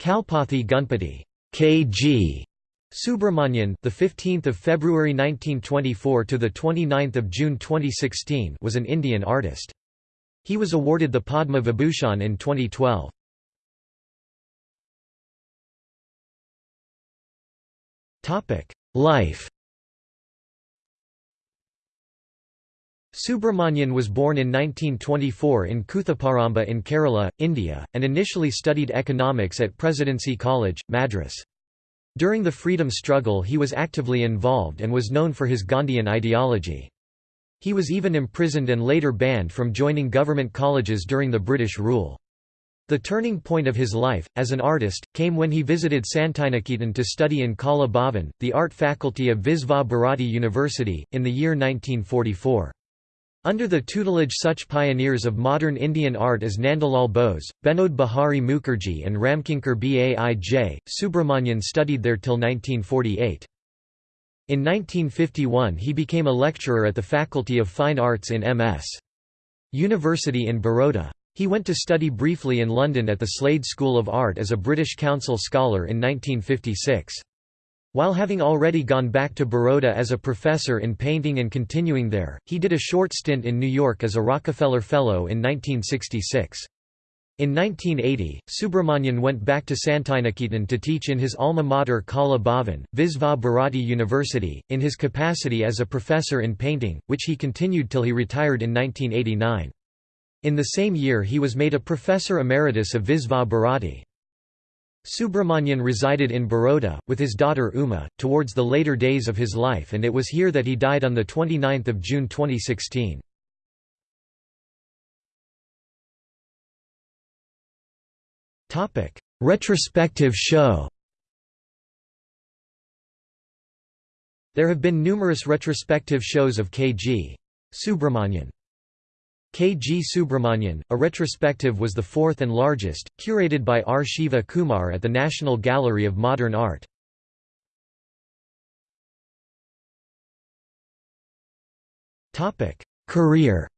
Kalpathy Gunpati KG Subramanian, the 15th of February 1924 to the 29th of June 2016, was an Indian artist. He was awarded the Padma Vibhushan in 2012. Topic: Life. Subramanian was born in 1924 in Kuthuparamba in Kerala, India, and initially studied economics at Presidency College, Madras. During the freedom struggle he was actively involved and was known for his Gandhian ideology. He was even imprisoned and later banned from joining government colleges during the British rule. The turning point of his life, as an artist, came when he visited Santiniketan to study in Kala Bhavan, the art faculty of Visva Bharati University, in the year 1944. Under the tutelage such pioneers of modern Indian art as Nandalal Bose, Binod Bihari Mukherjee and Ramkinkar Baij, Subramanian studied there till 1948. In 1951 he became a lecturer at the Faculty of Fine Arts in M.S. University in Baroda. He went to study briefly in London at the Slade School of Art as a British Council scholar in 1956. While having already gone back to Baroda as a professor in painting and continuing there, he did a short stint in New York as a Rockefeller Fellow in 1966. In 1980, Subramanian went back to Santiniketan to teach in his alma mater Kala Bhavan, Visva Bharati University, in his capacity as a professor in painting, which he continued till he retired in 1989. In the same year he was made a professor emeritus of Visva Bharati. Subramanian resided in Baroda, with his daughter Uma, towards the later days of his life and it was here that he died on 29 June 2016. Retrospective show There have been numerous retrospective shows of K.G. Subramanian. K. G. Subramanian, a retrospective was the fourth and largest, curated by R. Shiva Kumar at the National Gallery of Modern Art. Career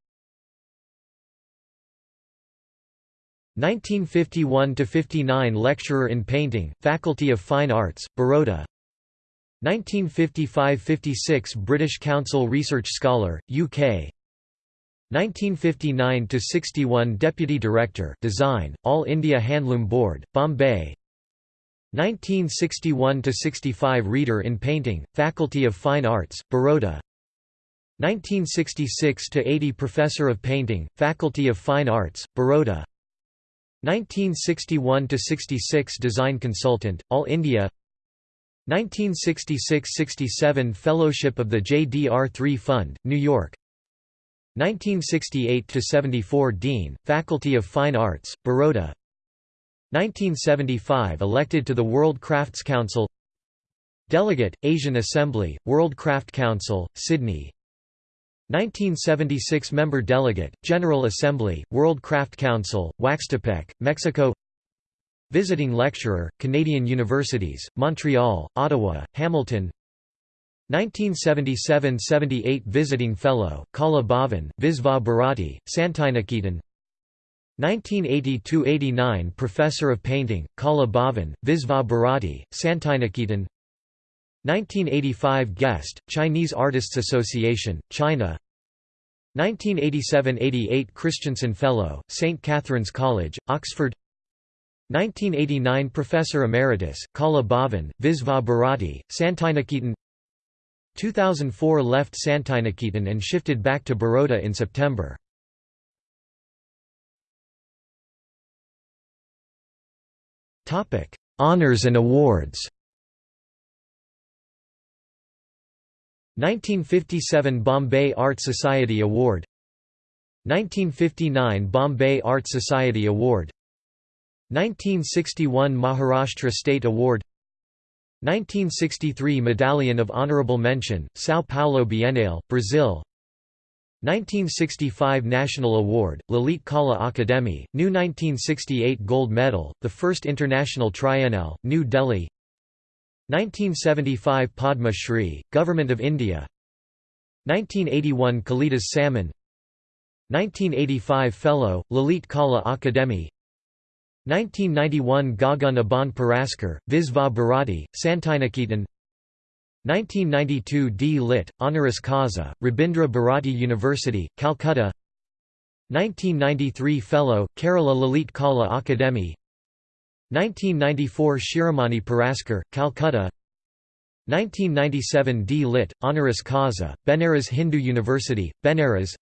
1951–59 Lecturer in Painting, Faculty of Fine Arts, Baroda 1955–56 British Council Research Scholar, UK 1959–61 Deputy Director Design, All India Handloom Board, Bombay. 1961 to 65 Reader in Painting, Faculty of Fine Arts, Baroda. 1966 to 80 Professor of Painting, Faculty of Fine Arts, Baroda. 1961 to 66 Design Consultant, All India. 1966–67 Fellowship of the JDR3 Fund, New York 1968–74 Dean, Faculty of Fine Arts, Baroda. 1975 Elected to the World Crafts Council. Delegate, Asian Assembly, World Craft Council, Sydney. 1976 Member Delegate, General Assembly, World Craft Council, Oaxtepec, Mexico. Visiting Lecturer, Canadian Universities, Montreal, Ottawa, Hamilton 1977–78 Visiting Fellow, Kala Bhavan, Visva Bharati, Santiniketan. 1980–89 Professor of Painting, Kala Bhavan, Visva Bharati, Santiniketan. 1985 Guest, Chinese Artists Association, China. 1987–88 Christensen Fellow, St. Catherine's College, Oxford. 1989 Professor Emeritus, Kala Bhavan, Visva Bharati, Santiniketan 2004 left Santiniketan and shifted back to Baroda in September. Honours and awards. 1957 Bombay Art Society Award. 1959 Bombay Art Society Award. 1961 Maharashtra State Award 1963 Medallion of Honorable Mention, São Paulo Bienale, Brazil. 1965 National Award, Lalit Kala Akademi, New 1968 Gold Medal, the first International Triennale, New Delhi. 1975 Padma Shri, Government of India. 1981 Kalidas Samman 1985 Fellow, Lalit Kala Akademi 1991 Gagan Aban Puraskar, Visva Bharati, Santiniketan 1992 D. Lit. Honoris Causa, Rabindra Bharati University, Calcutta 1993 Fellow, Kerala Lalit Kala Akademi 1994 Shiromani Puraskar, Calcutta 1997 D. Lit. Honoris Causa, Benares Hindu University, Benares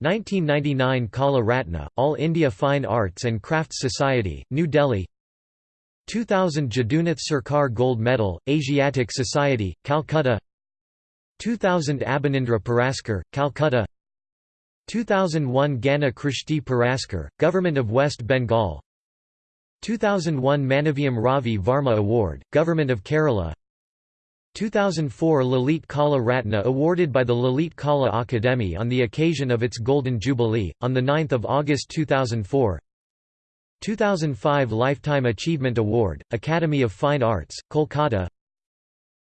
1999 Kala Ratna, All India Fine Arts and Crafts Society, New Delhi 2000 Jadunath Sarkar Gold Medal, Asiatic Society, Calcutta 2000 Abanindra Puraskar, Calcutta 2001 Gana Krishti Puraskar, Government of West Bengal 2001 Manaviam Ravi Varma Award, Government of Kerala 2004 Lalit Kala Ratna awarded by the Lalit Kala Akademi on the occasion of its Golden Jubilee, on 9 August 2004 2005 Lifetime Achievement Award, Academy of Fine Arts, Kolkata.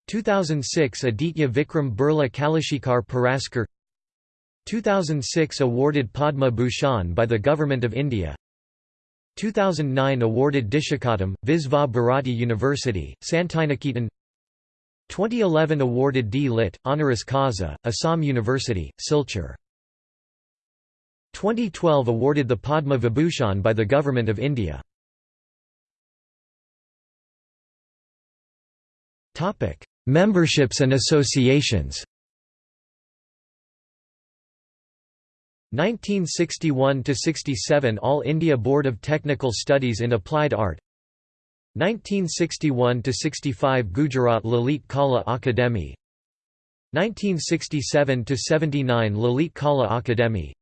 2006 Aditya Vikram Birla Kalashikhar Puraskar. 2006 awarded Padma Bhushan by the Government of India. 2009 awarded Dishakatam, Visva Bharati University, Santiniketan 2011 awarded D. Lit. Honoris Causa, Assam University, Silchar. 2012 awarded the Padma Vibhushan by the Government of India. Memberships and associations 1961–67 All India Board of Technical Studies in Applied Art 1961–65 Gujarat Lalit Kala Akademi 1967–79 Lalit Kala Akademi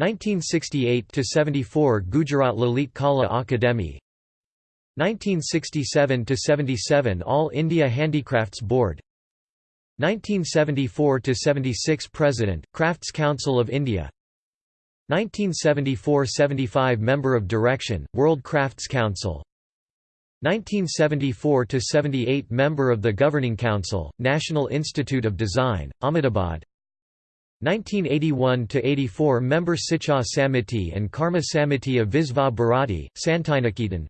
1968–74 Gujarat Lalit Kala Akademi 1967–77 All India Handicrafts Board 1974–76 President, Crafts Council of India 1974–75 Member of Direction, World Crafts Council 1974–78 Member of the Governing Council, National Institute of Design, Ahmedabad 1981–84 Member Siksha Samiti and Karma Samiti of Visva Bharati, Santiniketan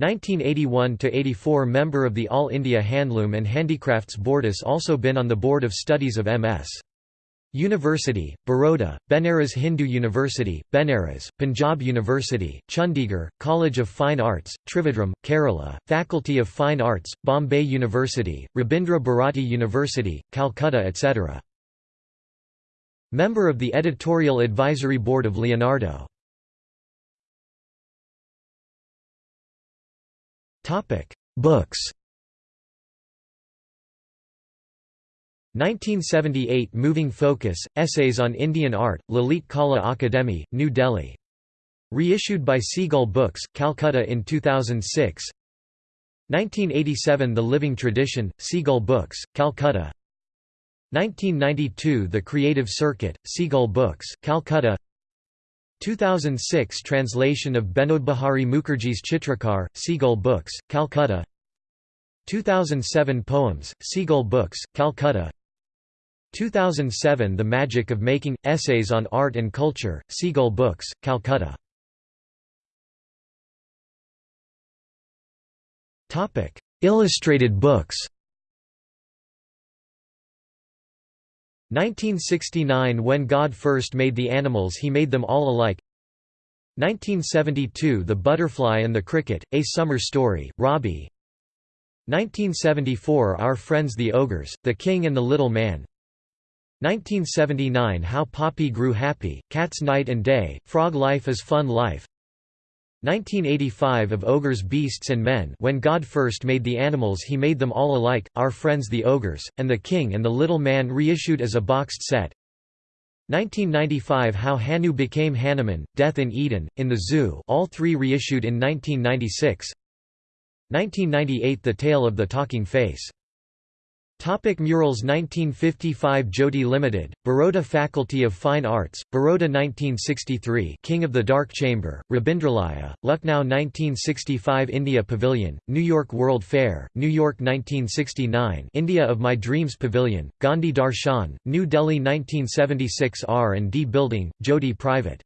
1981–84 Member of the All India Handloom and Handicrafts Board Has also been on the Board of Studies of M.S. University, Baroda, Benares Hindu University, Benares, Punjab University, Chandigarh, College of Fine Arts, Trivandrum, Kerala, Faculty of Fine Arts, Bombay University, Rabindra Bharati University, Calcutta etc. Member of the Editorial Advisory Board of Leonardo. Books 1978 Moving Focus, Essays on Indian Art, Lalit Kala Akademi, New Delhi. Reissued by Seagull Books, Calcutta in 2006 1987 The Living Tradition, Seagull Books, Calcutta. 1992 The Creative Circuit, Seagull Books, Calcutta. 2006 Translation of Binodbihari Mukherjee's Chitrakar, Seagull Books, Calcutta. 2007 Poems, Seagull Books, Calcutta 2007 The Magic of Making – Essays on Art and Culture, Seagull Books, Calcutta. Illustrated books 1969 When God first made the animals he made them all alike. 1972 The Butterfly and the Cricket, A Summer Story, Robbie. 1974 Our Friends the Ogres, The King and the Little Man 1979 How Poppy Grew Happy, Cats Night and Day, Frog Life is Fun Life. 1985 Of Ogres Beasts and Men When God first made the animals he made them all alike, Our Friends the Ogres, and The King and the Little Man reissued as a boxed set. 1995 How Hanu Became Hanuman, Death in Eden, In the Zoo all three reissued in 1996 1998 The Tale of the Talking Face Topic murals 1955 Jyoti Limited, Baroda Faculty of Fine Arts, Baroda 1963 King of the Dark Chamber, Rabindralaya, Lucknow 1965 India Pavilion, New York World Fair, New York 1969 India of My Dreams Pavilion, Gandhi Darshan, New Delhi 1976 R&D Building, Jyoti Private.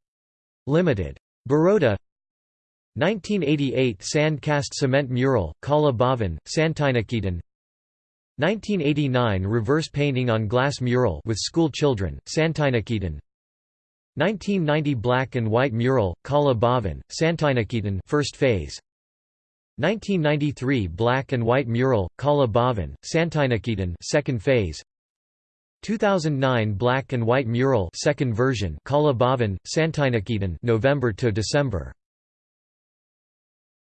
Limited. Baroda 1988 sand cast cement mural, Kala Bhavan, Santiniketan 1989 reverse painting on glass mural with school children, Santiniketan 1990 black and white mural, Kala Bhavan, Santiniketan first phase. 1993 black and white mural, Kala Bhavan, Santiniketan second phase. 2009 black and white mural second version Kala Bhavan, Santiniketan November to December